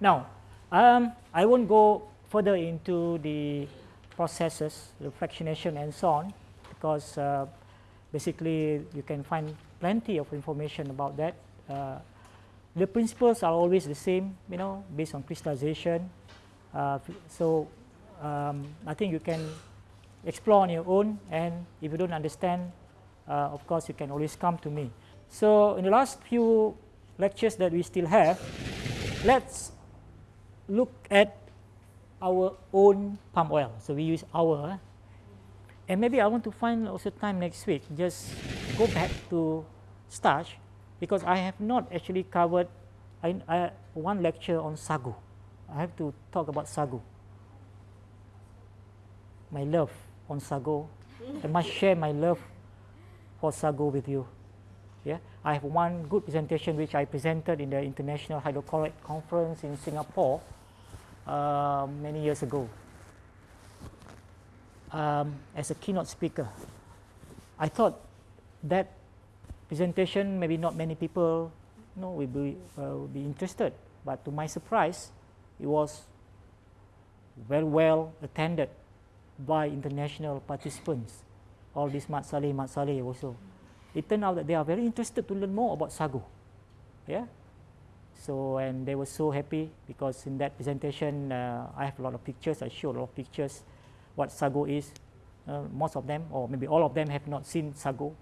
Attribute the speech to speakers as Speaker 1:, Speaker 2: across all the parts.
Speaker 1: Now, um, I won't go further into the processes, the fractionation and so on, because uh, basically you can find plenty of information about that. Uh, the principles are always the same, you know, based on crystallization. Uh, so um, I think you can explore on your own, and if you don't understand, uh, of course, you can always come to me. So in the last few lectures that we still have, let's look at our own palm oil. So we use our, eh? and maybe I want to find also time next week, just go back to starch, because I have not actually covered I, I, one lecture on sagu. I have to talk about sagu. My love on sagu. I must share my love for sagu with you. Yeah, I have one good presentation which I presented in the International Hydrocolloid Conference in Singapore uh, many years ago um, as a keynote speaker. I thought that presentation maybe not many people you know, will, be, uh, will be interested, but to my surprise, it was very well attended by international participants. All these Mat Saleh, Mat Saleh also. It turned out that they are very interested to learn more about sagu. Yeah. So and they were so happy because in that presentation uh, I have a lot of pictures. I showed a lot of pictures what sagu is. Uh, most of them, or maybe all of them, have not seen sagu,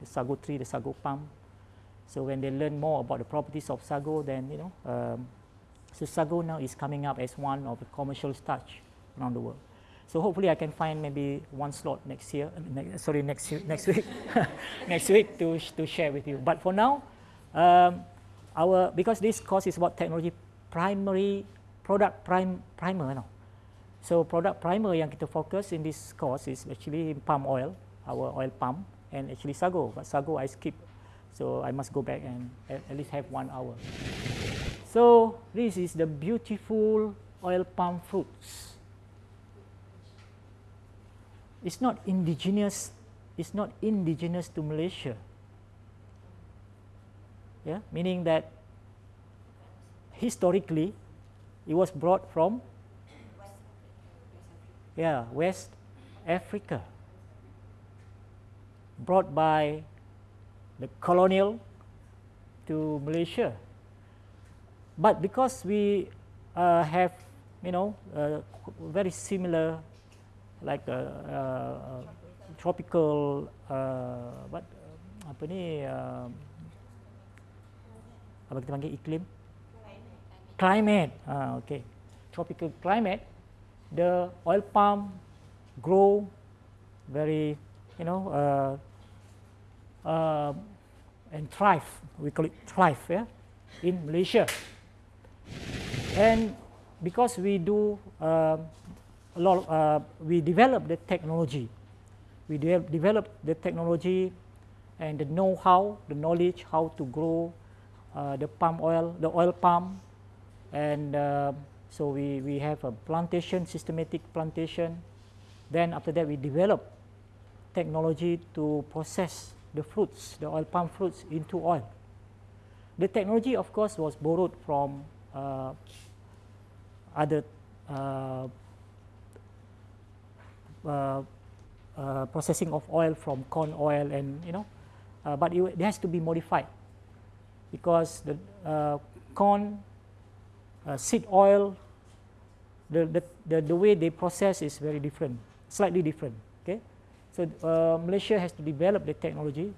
Speaker 1: the sagu tree, the sagu palm. So when they learn more about the properties of sagu, then you know, um, so sagu now is coming up as one of the commercial starch around the world. So hopefully I can find maybe one slot next year, ne sorry, next next week, next week to to share with you. But for now, um, our because this course is about technology primary product prime primer, no. So product primer yang kita fokus in this course is actually palm oil, our oil palm, and actually sago. But sago I skip, so I must go back and at, at least have one hour. So this is the beautiful oil palm fruits. It's not indigenous. It's not indigenous to Malaysia. Yeah, meaning that historically it was brought from yeah, West Africa, brought by the colonial to Malaysia. But because we uh, have, you know, uh, very similar, like uh tropical, uh, what, apa ni, uh, apa kita panggil iklim? Climate. Ah, okay. Tropical climate the oil palm grow very, you know, uh, uh, and thrive. We call it thrive yeah, in Malaysia. And because we do uh, a lot, of, uh, we develop the technology. We de develop the technology and the know-how, the knowledge how to grow uh, the palm oil, the oil palm, and uh, so we, we have a plantation, systematic plantation. Then after that we develop technology to process the fruits, the oil palm fruits into oil. The technology of course was borrowed from uh, other uh processing of oil from corn oil and you know, uh, but it, it, has to be modified because the uh, corn uh, seed oil, the, the, the, the way they process is very different, slightly different. Okay, So uh, Malaysia has to develop the technology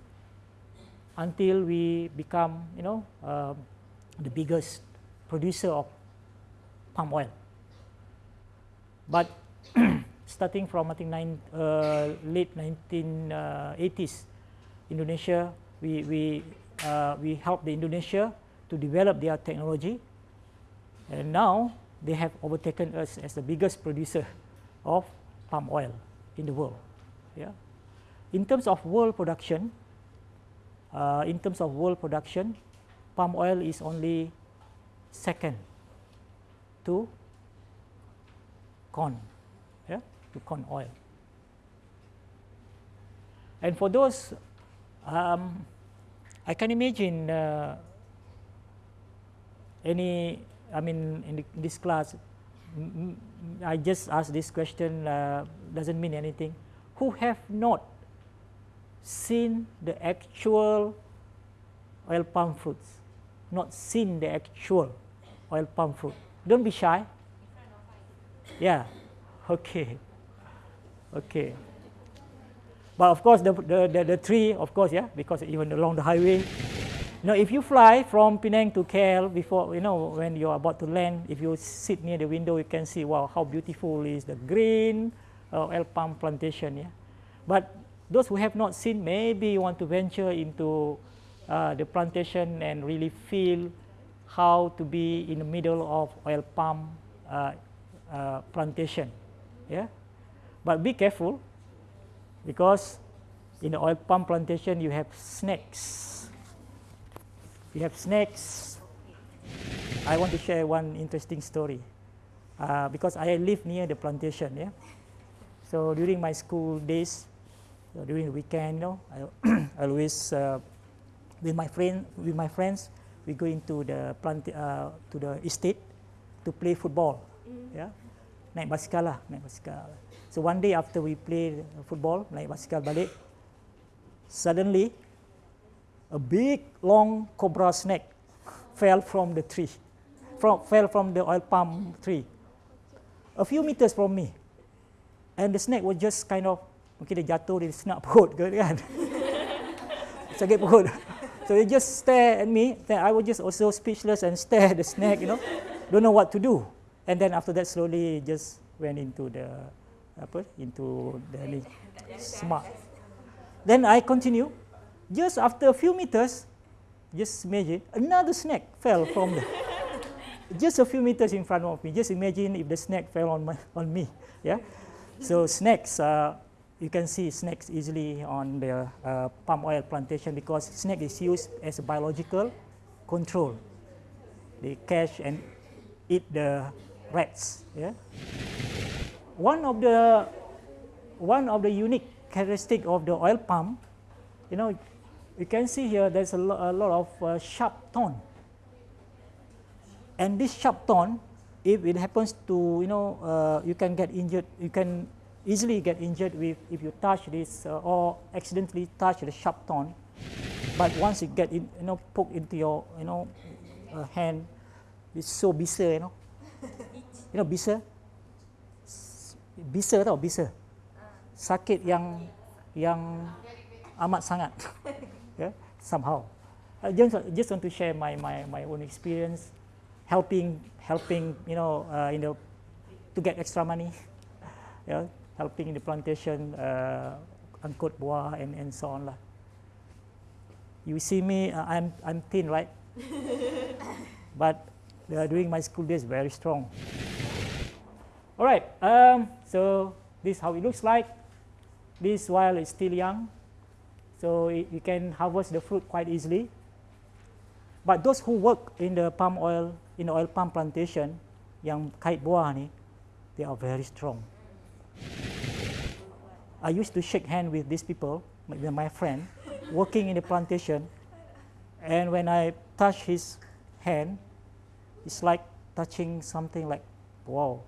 Speaker 1: until we become, you know, uh, the biggest producer of palm oil. But starting from I think nine, uh, late 1980s, Indonesia, we, we, uh, we helped the Indonesia to develop their technology and now they have overtaken us as the biggest producer of palm oil in the world. Yeah. In terms of world production, uh, in terms of world production, palm oil is only second to corn, to corn oil. And for those um, I can imagine uh, any, I mean, in, the, in this class, I just asked this question, uh, doesn't mean anything. Who have not seen the actual oil palm fruits? Not seen the actual oil palm fruit. Don't be shy. Yeah. Okay. Okay. But of course, the, the, the, the tree, of course, yeah, because even along the highway, now, if you fly from Penang to KL before, you know, when you're about to land, if you sit near the window, you can see, wow, how beautiful is the green uh, oil palm plantation, yeah. But those who have not seen, maybe you want to venture into uh, the plantation and really feel how to be in the middle of oil palm uh, uh, plantation, yeah. But be careful, because in the oil palm plantation, you have snakes You have snakes. I want to share one interesting story uh, because I live near the plantation. Yeah, so during my school days, during the weekend, you know, I always uh, with my friend with my friends we go into the plant uh, to the estate to play football. Mm. Yeah, naik basikal lah, naik basikal. So one day after we played football, naik basikal balik, suddenly a big long cobra snake fell from the tree, from, fell from the oil palm tree, a few meters from me. And the snake was just kind of, mungkin dia jatuh, dia senak perut ke kan. Sakit perut. So they just stare at me, then I was just also speechless and stare at the snake, you know, don't know what to do. And then after that slowly just went into the, apa, into the smart. Then I continue, just after a few meters, just imagine another snake fell from the, just a few meters in front of me. Just imagine if the snake fell on my on me. Yeah, so snakes. Uh, you can see snakes easily on the uh, palm oil plantation because snake is used as a biological control. They catch and eat the rats. Yeah. One of the one of the unique characteristic of the oil palm, you know, you can see here there's a, lo a lot of uh, sharp tone. And this sharp tone, if it happens to, you know, uh, you can get injured, you can easily get injured with if you touch this uh, or accidentally touch the sharp tone. But once you get in, you know, poke into your, you know, uh, hand, it's so bisa, you know. you know, bisa? Bisa tau, bisa. Sakit yang yang amat sangat. yeah, somehow. I just, just want to share my, my, my own experience, helping, helping you know, uh, you know, to get extra money, yeah, helping in the plantation, uh, angkut buah and, and so on. Lah. You see me, uh, I'm, I'm thin, right? but uh, during my school days, very strong. All right, um, so this is how it looks like. This while it's still young, so you can harvest the fruit quite easily. But those who work in the palm oil, in the oil palm plantation, yang kait buah ni, they are very strong. I used to shake hand with these people, with my friend, working in the plantation, and when I touch his hand, it's like touching something like, wow,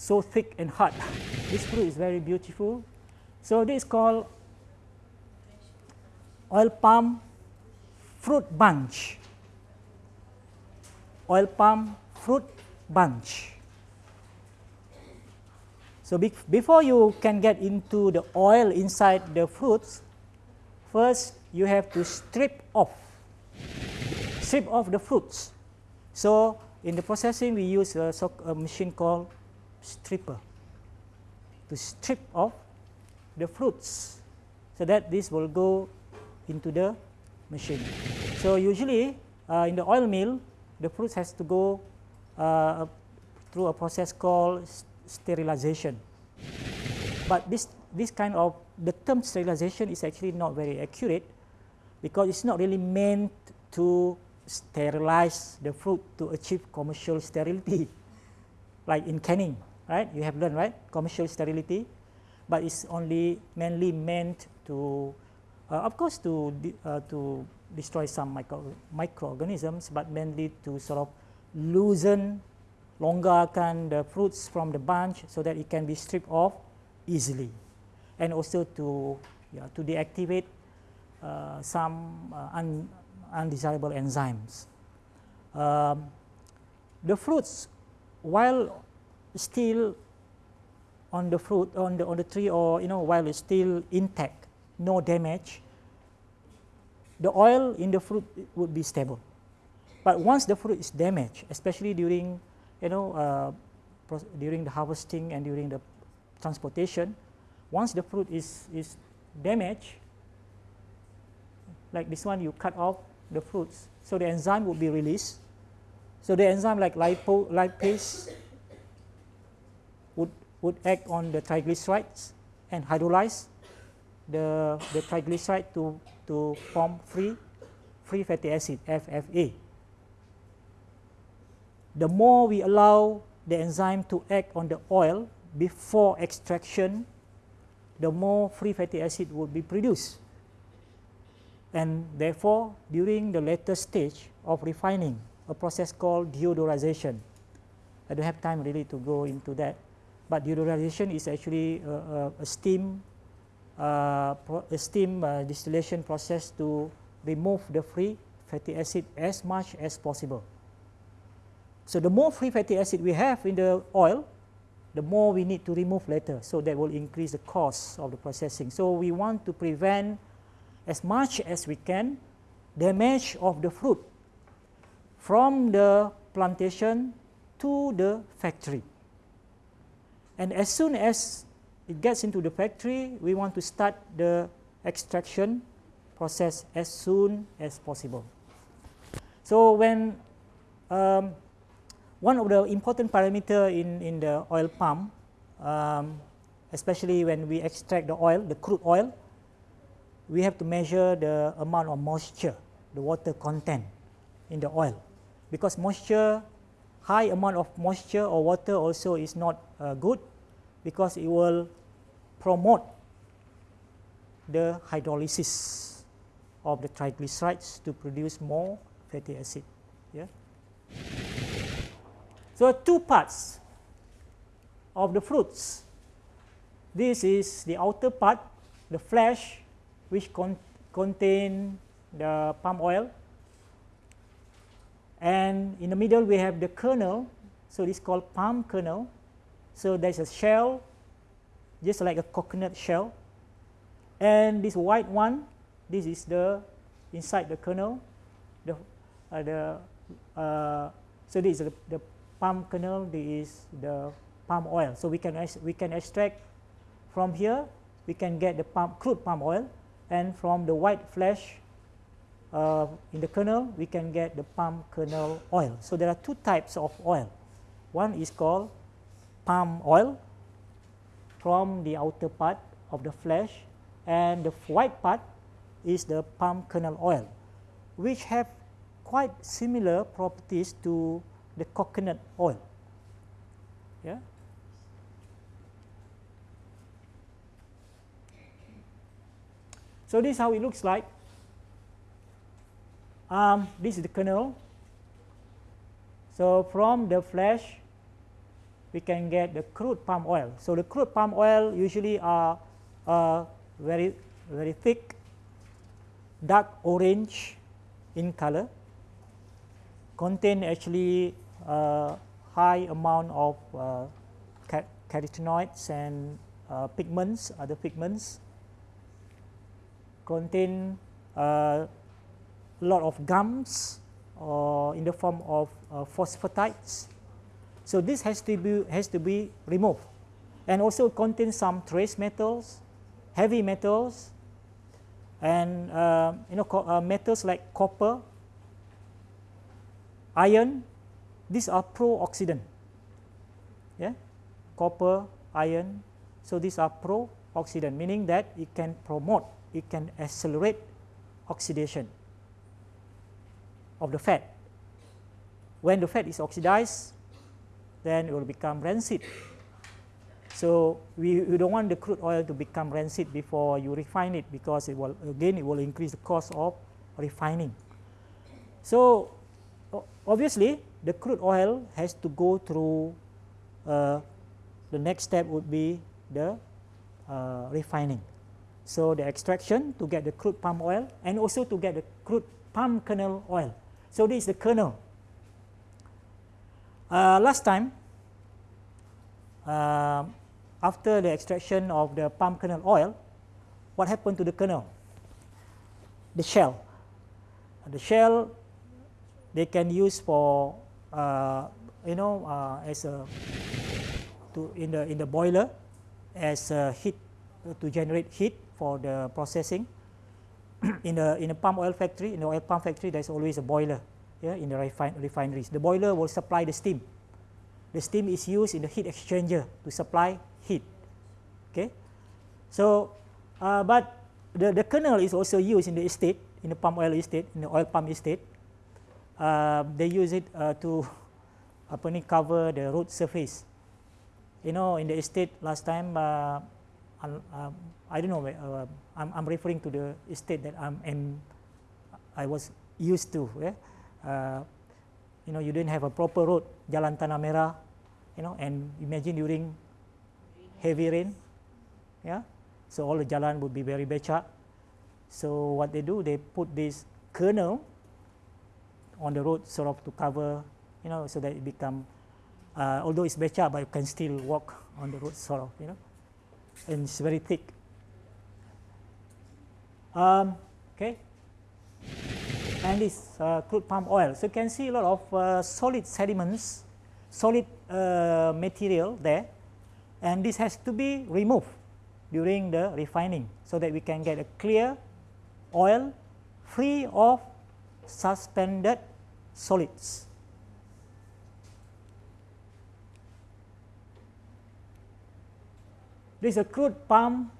Speaker 1: so thick and hard. this fruit is very beautiful. So this is called oil palm fruit bunch. Oil palm fruit bunch. So be before you can get into the oil inside the fruits, first you have to strip off, strip off the fruits. So in the processing we use a, a machine called stripper to strip off the fruits so that this will go into the machine. So usually uh, in the oil mill, the fruit has to go uh, through a process called sterilization. But this, this kind of, the term sterilization is actually not very accurate because it's not really meant to sterilize the fruit to achieve commercial sterility. like in canning, right? You have learned, right? Commercial sterility. But it's only mainly meant to uh, of course, to, uh, to destroy some micro, microorganisms, but mainly to sort of loosen, longgarkan the fruits from the bunch so that it can be stripped off easily, and also to yeah, to deactivate uh, some uh, un, undesirable enzymes. Um, the fruits, while still on the fruit on the on the tree or you know while it's still intact, no damage, the oil in the fruit would be stable. But once the fruit is damaged, especially during you know uh, during the harvesting and during the transportation, once the fruit is is damaged, like this one, you cut off the fruits, so the enzyme would be released. So the enzyme like lipo, lipase would, would act on the triglycerides and hydrolyze the, the triglyceride to, to form free, free fatty acid, FFA. The more we allow the enzyme to act on the oil before extraction, the more free fatty acid would be produced. And therefore, during the later stage of refining, a process called deodorization. I don't have time really to go into that, but deodorization is actually a, a, a steam, uh, a steam uh, distillation process to remove the free fatty acid as much as possible. So the more free fatty acid we have in the oil, the more we need to remove later. So that will increase the cost of the processing. So we want to prevent as much as we can damage of the fruit from the plantation to the factory. And as soon as it gets into the factory, we want to start the extraction process as soon as possible. So when um, one of the important parameter in, in the oil palm, um, especially when we extract the oil, the crude oil, we have to measure the amount of moisture, the water content in the oil. Because moisture, high amount of moisture or water also is not uh, good because it will promote the hydrolysis of the triglycerides to produce more fatty acid. Yeah? So, two parts of the fruits. This is the outer part, the flesh which con contain the palm oil. And in the middle we have the kernel, so this is called palm kernel. So there's a shell, just like a coconut shell. And this white one, this is the inside the kernel, the, uh, the uh, so this is the, the palm kernel, this is the palm oil. So we can we can extract from here, we can get the palm, crude palm oil and from the white flesh uh, in the kernel we can get the palm kernel oil. So there are two types of oil. One is called palm oil from the outer part of the flesh and the white part is the palm kernel oil which have quite similar properties to the coconut oil. Yeah? So this is how it looks like. Um, this is the kernel. So from the flesh, we can get the crude palm oil. So the crude palm oil usually are uh, very very thick, dark orange in color, contain actually a high amount of uh, carotenoids and uh, pigments, other pigments contain a lot of gums or in the form of uh, phosphatides. So this has to be has to be removed, and also contains some trace metals, heavy metals, and uh, you know uh, metals like copper, iron. These are pro-oxidant. Yeah, copper, iron. So these are pro-oxidant, meaning that it can promote it can accelerate oxidation of the fat. When the fat is oxidized, then it will become rancid. So we, we don't want the crude oil to become rancid before you refine it because it will again it will increase the cost of refining. So, obviously the crude oil has to go through uh, the next step would be the uh, refining. So, the extraction to get the crude palm oil and also to get the crude palm kernel oil. So, this is the kernel. Uh, last time, uh, after the extraction of the palm kernel oil, what happened to the kernel? The shell. The shell they can use for uh, you know uh, as a to in the in the boiler as a heat to generate heat for the processing. in the in a palm oil factory, in the oil palm factory, there's always a boiler. Yeah, in the refin refineries, the boiler will supply the steam. The steam is used in the heat exchanger to supply heat. Okay, so uh, but the the kernel is also used in the estate, in the palm oil estate, in the oil palm estate. Uh, they use it uh, to apa cover the road surface. You know, in the estate last time. Uh, uh, I don't know. Uh, I'm, I'm, referring to the state that I'm, I was used to. Yeah? Uh, you know, you didn't have a proper road, Jalan Tanah Merah. You know, and imagine during heavy rain. Yeah, so all the jalan would be very becak. So what they do, they put this kernel on the road, sort of to cover, you know, so that it become. Uh, although it's becak, but you can still walk on the road, sort of, you know and it's very thick. Um, okay, and this uh, crude palm oil. So you can see a lot of uh, solid sediments, solid uh, material there, and this has to be removed during the refining so that we can get a clear oil free of suspended solids. This is a crude palm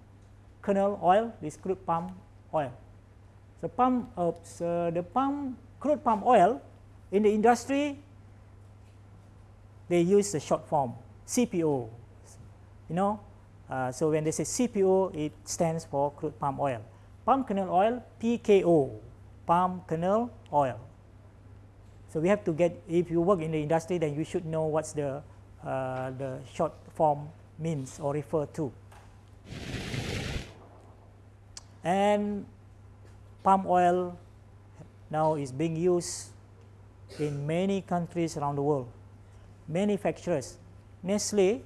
Speaker 1: kernel oil, this crude palm oil. The palm, uh, so the palm, crude palm oil in the industry, they use the short form CPO. You know, uh, so when they say CPO, it stands for crude palm oil. Palm kernel oil, PKO, palm kernel oil. So we have to get, if you work in the industry, then you should know what's the, uh, the short form means or refer to. And palm oil now is being used in many countries around the world. Manufacturers, Nestle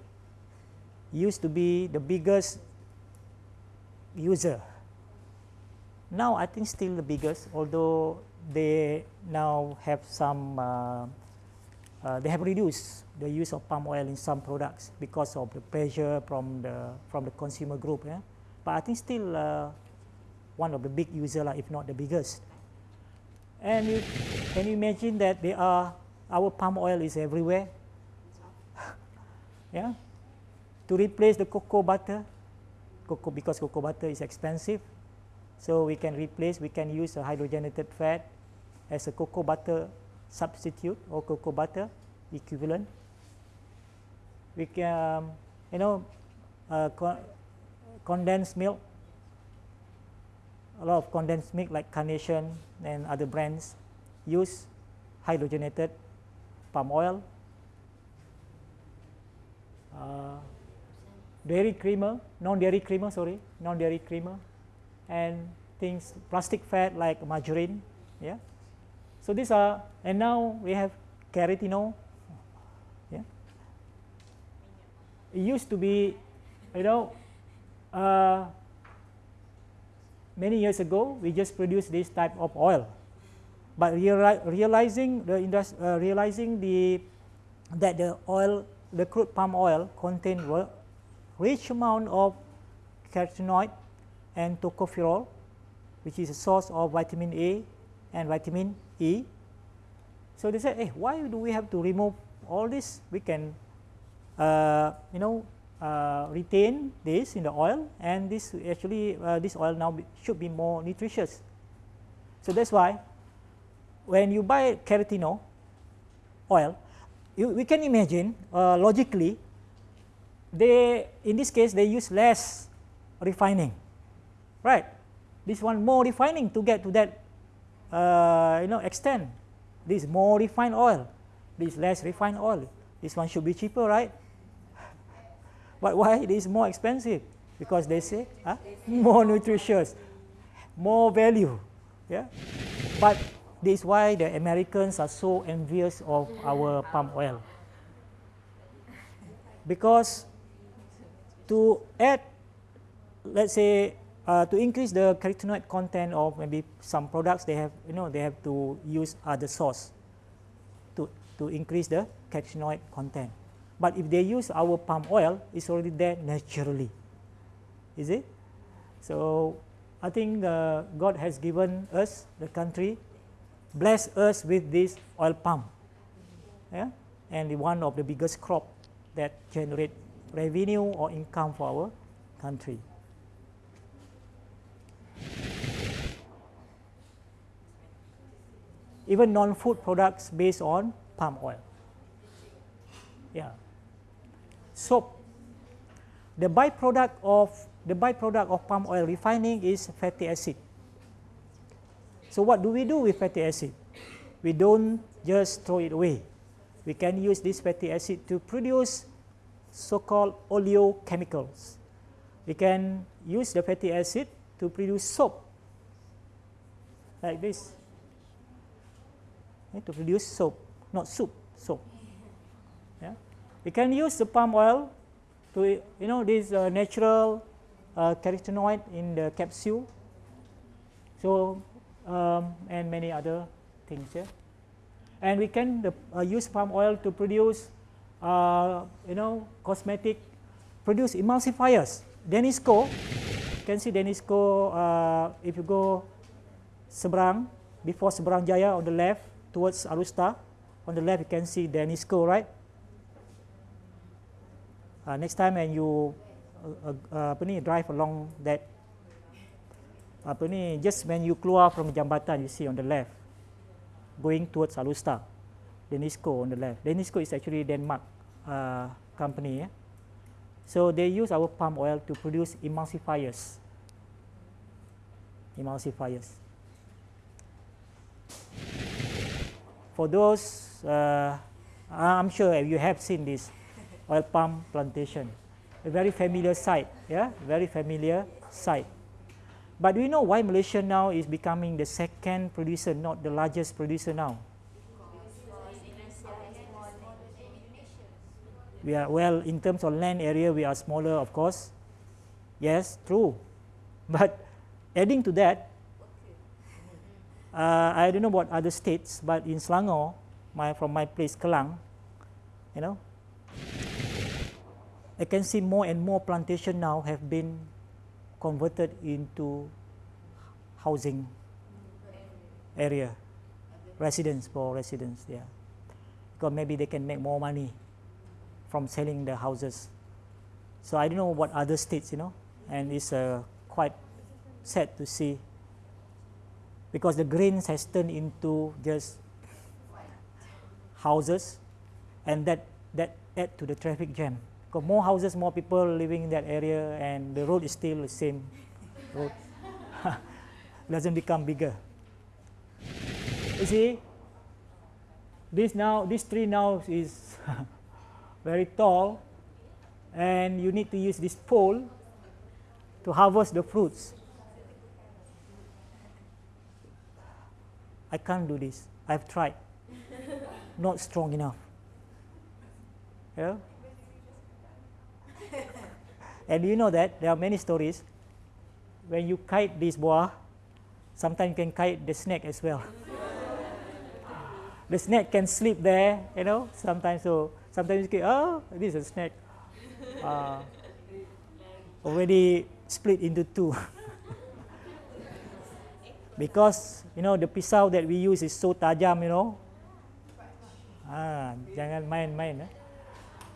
Speaker 1: used to be the biggest user. Now I think still the biggest, although they now have some uh, uh, they have reduced the use of palm oil in some products because of the pressure from the from the consumer group. Yeah? But I think still uh, one of the big user, if not the biggest. And you, can you imagine that they are our palm oil is everywhere? yeah, to replace the cocoa butter, cocoa because cocoa butter is expensive, so we can replace. We can use a hydrogenated fat as a cocoa butter substitute or cocoa butter equivalent. We can, you know, uh, co condensed milk, a lot of condensed milk like Carnation and other brands use hydrogenated palm oil. Uh, dairy creamer, non-dairy creamer, sorry, non-dairy creamer, and things, plastic fat like margarine, yeah. So these are, and now we have carotene. Yeah. It used to be, you know, uh, many years ago we just produced this type of oil, but reali realizing the uh, realizing the that the oil, the crude palm oil contain rich amount of carotenoid and tocopherol, which is a source of vitamin A and vitamin E. So they said, hey, why do we have to remove all this? We can, uh, you know, uh, retain this in the oil, and this actually uh, this oil now be, should be more nutritious. So that's why when you buy carotene oil, you, we can imagine uh, logically, they in this case they use less refining, right? This one more refining to get to that uh, you know extend This more refined oil, this less refined oil. This one should be cheaper, right? But why it is more expensive? Because they say huh? more nutritious, more value. Yeah. But this is why the Americans are so envious of our palm oil. Because to add, let's say, uh, to increase the carotenoid content of maybe some products, they have, you know, they have to use other source to, to increase the carotenoid content. But if they use our palm oil, it's already there naturally. Is it? So I think uh, God has given us, the country, blessed us with this oil palm. Yeah? And one of the biggest crop that generate revenue or income for our country. Even non-food products based on palm oil. Yeah. Soap. The byproduct of the byproduct of palm oil refining is fatty acid. So what do we do with fatty acid? We don't just throw it away. We can use this fatty acid to produce so-called oleochemicals. We can use the fatty acid to produce soap, like this, to produce soap, not soup, soap. Yeah. We can use the palm oil to, you know, this uh, natural uh, carotenoid in the capsule. So, um, and many other things. Yeah. And we can the, uh, use palm oil to produce, uh, you know, cosmetic, produce emulsifiers. Danisco, you can see Danisco, uh, if you go Seberang, before Seberang Jaya on the left, towards Alusta, on the left you can see Danisco, right? Uh, next time when you uh, uh, ni, drive along that apa just when you keluar from jambatan you see on the left going towards Alusta Danisco on the left. Danisco is actually Denmark uh, company so they use our palm oil to produce emulsifiers. Emulsifiers for those uh, I'm sure you have seen this oil palm plantation a very familiar sight yeah very familiar sight but do you know why Malaysia now is becoming the second producer, not the largest producer now? We are, well, in terms of land area, we are smaller, of course. Yes, true. But adding to that, uh, I don't know about other states, but in Selangor, my, from my place, Kelang, you know, I can see more and more plantation now have been converted into housing area, residence for residents, yeah. Because maybe they can make more money from selling the houses. So I don't know what other states, you know, and it's uh, quite sad to see because the greens has turned into just houses and that, that add to the traffic jam because more houses, more people living in that area, and the road is still the same road. Doesn't become bigger. You see, this now, this tree now is very tall, and you need to use this pole to harvest the fruits. I can't do this. I've tried. Not strong enough. Yeah? And you know that there are many stories. When you kite this boa, sometimes you can kite the snake as well. the snake can sleep there, you know, sometimes. So sometimes you get, oh, this is a snake. Uh, already split into two. because, you know, the pisau that we use is so tajam, you know. Ah, jangan main-main. Eh?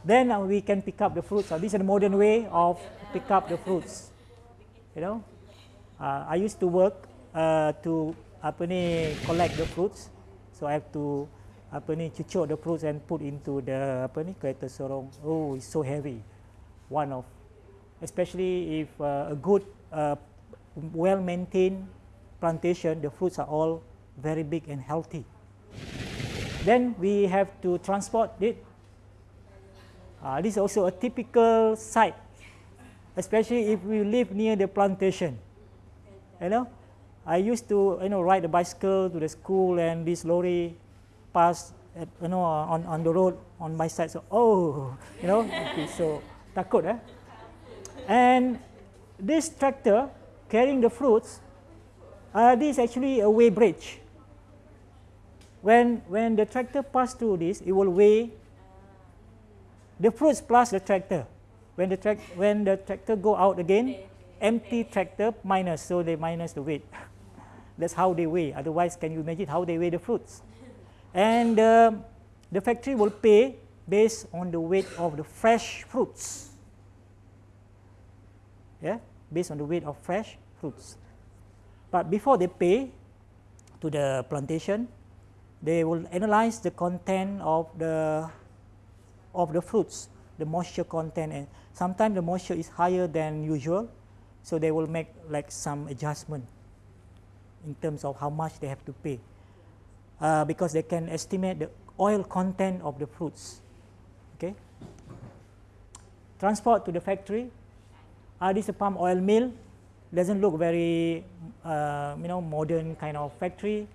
Speaker 1: then uh, we can pick up the fruits. Uh, this is a modern way of pick up the fruits. You know, uh, I used to work uh, to apa ni collect the fruits, so I have to apa ni cucuk the fruits and put into the apa ni kereta sorong. Oh, it's so heavy. One of, especially if uh, a good, uh, well-maintained plantation, the fruits are all very big and healthy. Then we have to transport it. Uh, this is also a typical sight, especially if we live near the plantation. You know, I used to you know ride a bicycle to the school and this lorry passed at, you know on, on the road on my side. So oh, you know, okay, so takut eh. And this tractor carrying the fruits, uh, this is actually a weigh bridge. When, when the tractor pass through this, it will weigh the fruits plus the tractor. When the, trac when the tractor go out again, empty tractor minus, so they minus the weight. That's how they weigh. Otherwise, can you imagine how they weigh the fruits? And uh, the factory will pay based on the weight of the fresh fruits. Yeah, based on the weight of fresh fruits. But before they pay to the plantation, they will analyze the content of the of the fruits, the moisture content, and sometimes the moisture is higher than usual, so they will make like some adjustment in terms of how much they have to pay, uh, because they can estimate the oil content of the fruits. Okay. Transport to the factory. Uh, this is a palm oil mill. Doesn't look very, uh, you know, modern kind of factory.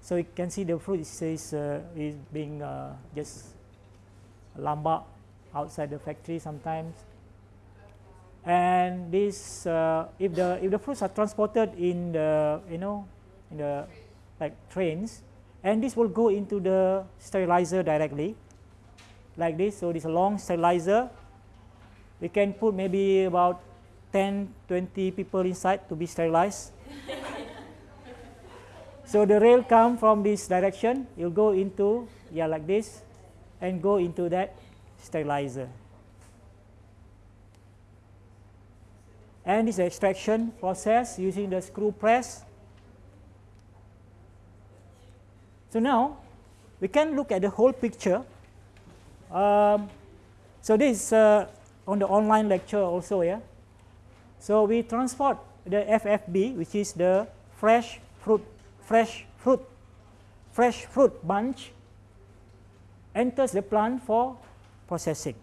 Speaker 1: So you can see the fruit is, uh, is being uh, just lambak outside the factory sometimes. And this, uh, if the if the fruits are transported in the you know in the like trains, and this will go into the sterilizer directly, like this. So this long sterilizer. We can put maybe about 10, 20 people inside to be sterilized. So the rail come from this direction, you'll go into, yeah, like this, and go into that sterilizer. And this extraction process using the screw press. So now, we can look at the whole picture. Um, so this is uh, on the online lecture also, yeah. So we transport the FFB, which is the fresh fruit fresh fruit, fresh fruit bunch enters the plant for processing.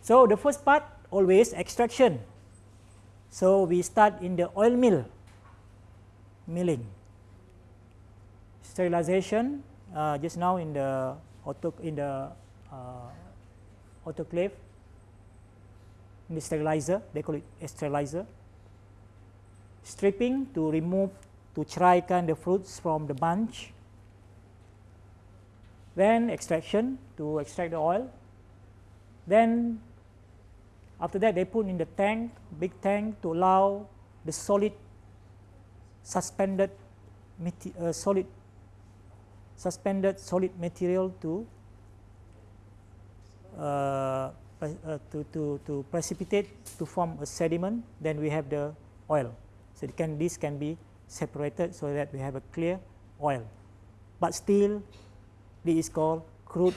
Speaker 1: So the first part always extraction. So we start in the oil mill, milling. Sterilization uh, just now in the auto in the uh, autoclave, sterilizer, they call it sterilizer stripping to remove to ceraikan the fruits from the bunch. Then extraction to extract the oil. Then after that they put in the tank big tank to allow the solid suspended uh, solid suspended solid material to uh, uh, to, to, to precipitate to form a sediment then we have the oil so can, this can be separated so that we have a clear oil. But still, this is called crude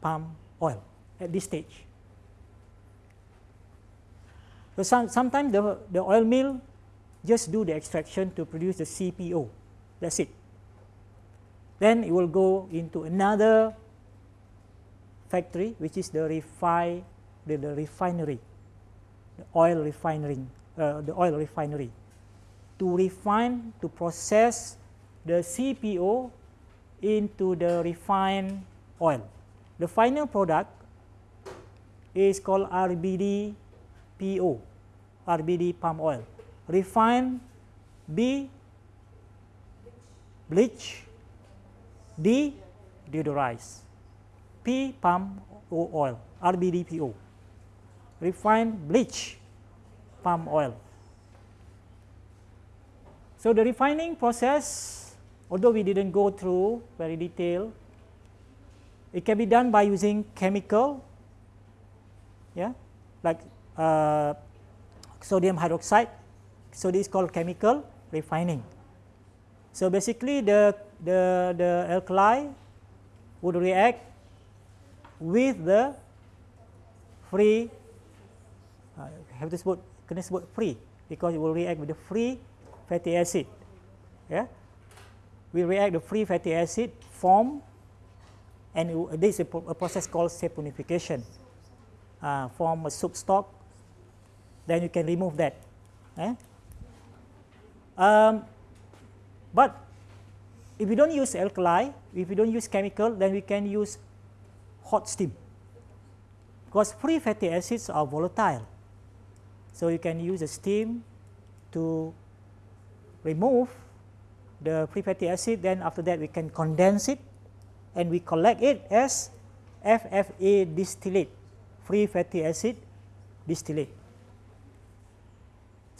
Speaker 1: palm oil at this stage. So some, sometimes the, the oil mill just do the extraction to produce the CPO. That's it. Then it will go into another factory, which is the refi, the, the refinery, the oil refining, uh, the oil refinery to refine, to process the CPO into the refined oil. The final product is called RBD PO, RBD palm oil. Refined B bleach, D deodorize, P palm oil, RBD PO. Refined bleach palm oil. So the refining process, although we didn't go through very detailed, it can be done by using chemical, yeah, like uh, sodium hydroxide. So this is called chemical refining. So basically the, the, the alkali would react with the free, have to sebut, kena sebut free because it will react with the free fatty acid Yeah, we react the free fatty acid form, and this is a, a process called saponification. Uh, form a stock, then you can remove that. Eh? Um, but if you don't use alkali, if you don't use chemical, then we can use hot steam. Because free fatty acids are volatile. So you can use a steam to remove the free fatty acid, then after that we can condense it and we collect it as FFA distillate, free fatty acid distillate.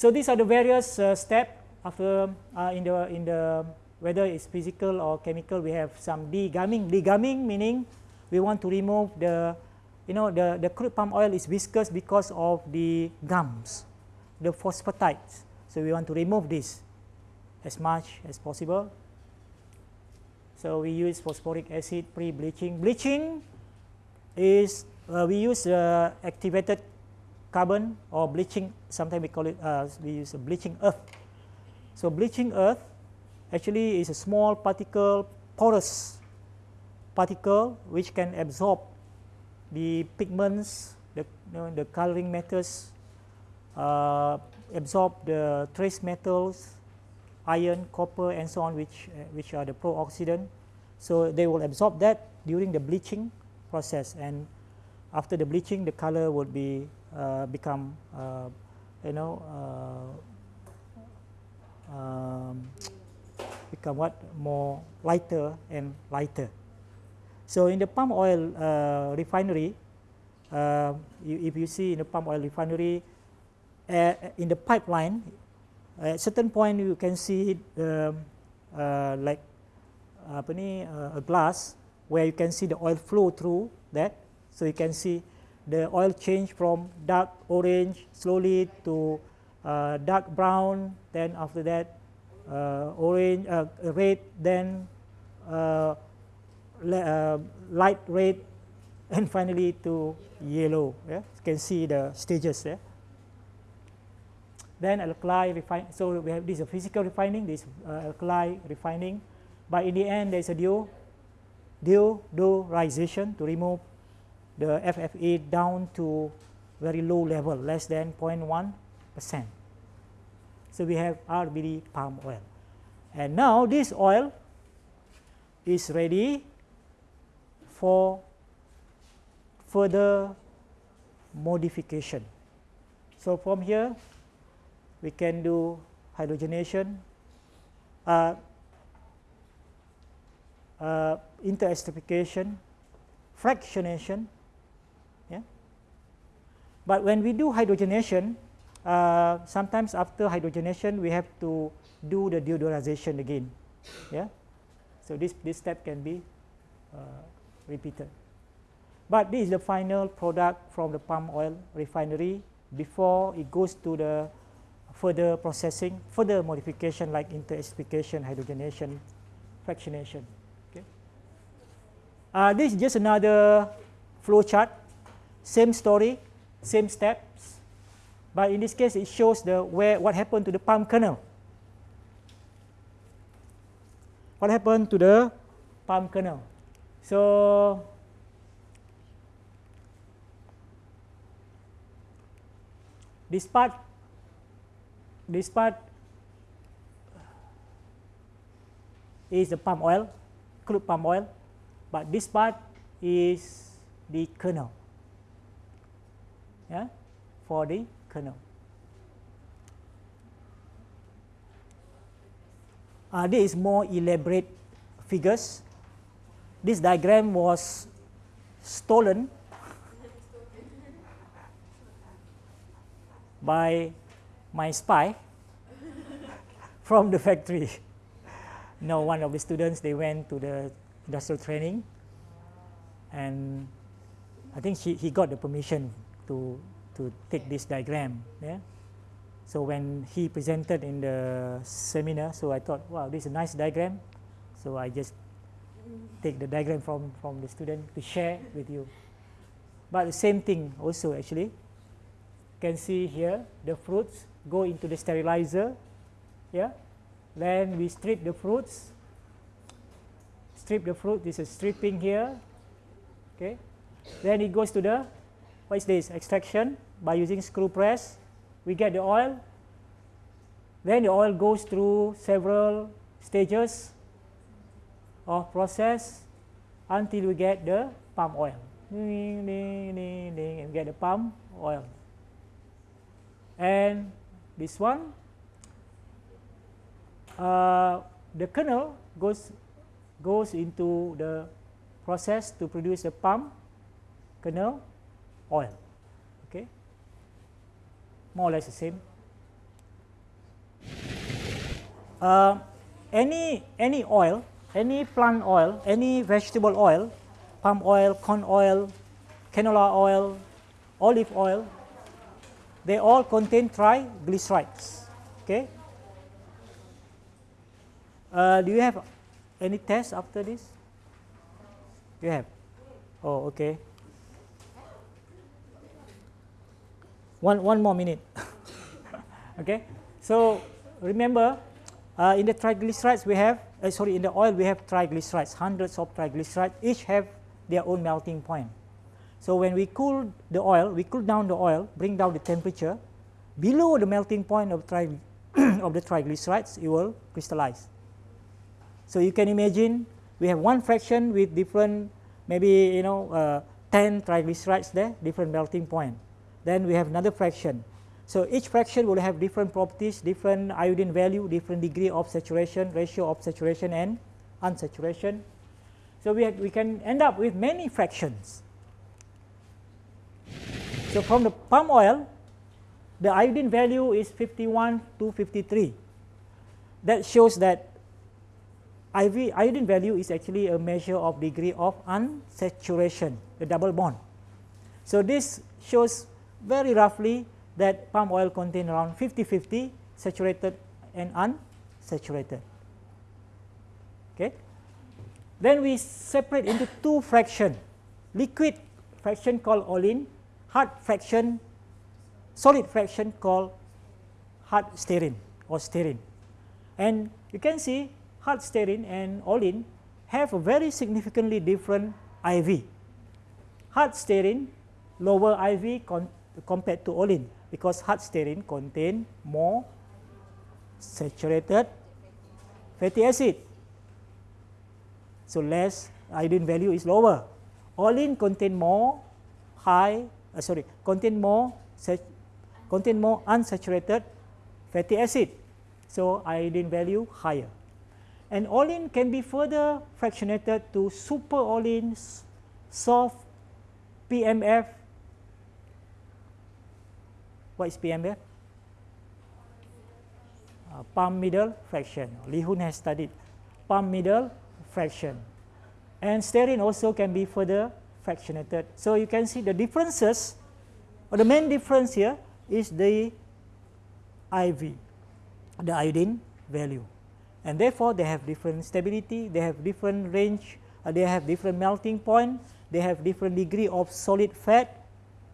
Speaker 1: So these are the various uh, steps after uh, in the in the whether it's physical or chemical we have some degumming. Degumming meaning we want to remove the you know the the crude palm oil is viscous because of the gums, the phosphatides. So we want to remove this as much as possible. So we use phosphoric acid pre-bleaching. Bleaching is uh, we use uh, activated carbon or bleaching, sometimes we call it, uh, we use a bleaching earth. So bleaching earth actually is a small particle, porous particle which can absorb the pigments, the, you know, the coloring matters, uh, absorb the trace metals, iron, copper and so on which, uh, which are the pro-oxidant. So they will absorb that during the bleaching process and after the bleaching the color would be uh, become uh, you know uh, um, become what more lighter and lighter. So in the palm oil uh, refinery, uh, you, if you see in the palm oil refinery, uh, in the pipeline, at certain point you can see um, like apa ni, a glass where you can see the oil flow through that. So you can see the oil change from dark orange slowly to uh, dark brown, then after that uh, orange, uh, red, then uh, light red, and finally to yellow. Yeah? You can see the stages there. Then alkali refine. So we have this a physical refining, this uh, alkali refining. But in the end, there is a deo, deodorization to remove the FFA down to very low level, less than 0.1 percent. So we have RBD palm oil. And now this oil is ready for further modification. So from here, we can do hydrogenation, uh, uh, interesterification, fractionation, Yeah? but when we do hydrogenation, uh, sometimes after hydrogenation, we have to do the deodorization again. Yeah. So this, this step can be uh, repeated. But this is the final product from the palm oil refinery before it goes to the further processing, further modification like interesterification, hydrogenation, fractionation. Okay. Uh, this is just another flow chart, same story, same steps, but in this case it shows the where what happened to the palm kernel. What happened to the palm kernel? So this part, this part is the palm oil, crude palm oil, but this part is the kernel yeah, for the kernel. Uh, this is more elaborate figures. This diagram was stolen by my spy from the factory. no, one of the students, they went to the industrial training and I think he, he got the permission to, to take this diagram. Yeah? So when he presented in the seminar, so I thought, wow, this is a nice diagram. So I just take the diagram from, from the student to share with you. But the same thing also actually. You can see here the fruits go into the sterilizer. Yeah. then we strip the fruits strip the fruit this is stripping here okay then it goes to the what is this extraction by using screw press we get the oil then the oil goes through several stages of process until we get the palm oil. Ding, ding, ding, ding, and get the palm oil. And this one uh, the kernel goes goes into the process to produce the palm kernel oil. Okay? More or less the same. Uh, any any oil any plant oil any vegetable oil palm oil corn oil canola oil olive oil they all contain triglycerides okay? Uh, do you have any test after this? You have? Oh okay. One one more minute. Okay? So remember uh, in the triglycerides we have uh, sorry in the oil we have triglycerides hundreds of triglycerides each have their own melting point. So when we cool the oil we cool down the oil bring down the temperature below the melting point of, tri of the triglycerides it will crystallize. So you can imagine we have one fraction with different maybe you know uh, 10 triglycerides there different melting point. Then we have another fraction. So each fraction will have different properties, different iodine value, different degree of saturation, ratio of saturation and unsaturation. So we, we can end up with many fractions. So from the palm oil, the iodine value is 51 to 53. That shows that IV iodine value is actually a measure of degree of unsaturation, the double bond. So this shows very roughly that palm oil contain around 50-50 saturated and unsaturated. Okay. Then we separate into two fraction, liquid fraction called olein, hard fraction, solid fraction called hard stearin or stearin. And you can see hard stearin and olein have a very significantly different IV. Hard stearin lower IV compared to olein because hard stearin contain more saturated fatty acid. So less iodine value is lower. Olein contain more high, uh, sorry, contain more contain more unsaturated fatty acid. So iodine value higher. And olein can be further fractionated to super oleins, soft PMF, what is PMF? Uh, palm middle fraction. Li Hun has studied palm middle fraction. And stearin also can be further fractionated. So you can see the differences, or the main difference here is the IV, the iodine value. And therefore, they have different stability, they have different range, uh, they have different melting point, they have different degree of solid fat,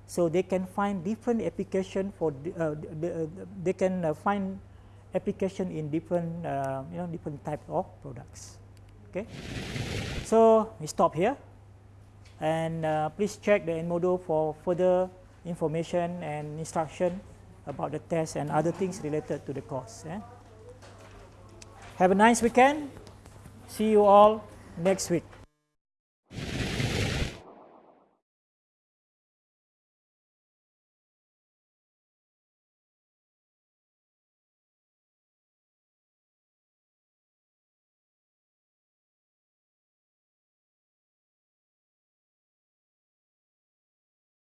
Speaker 1: so they can find different application for uh, uh, they can uh, find application in different uh, you know different type of products. Okay, so we stop here, and uh, please check the Edmodo for further information and instruction about the test and other things related to the course. Yeah? Have a nice weekend. See you all next week.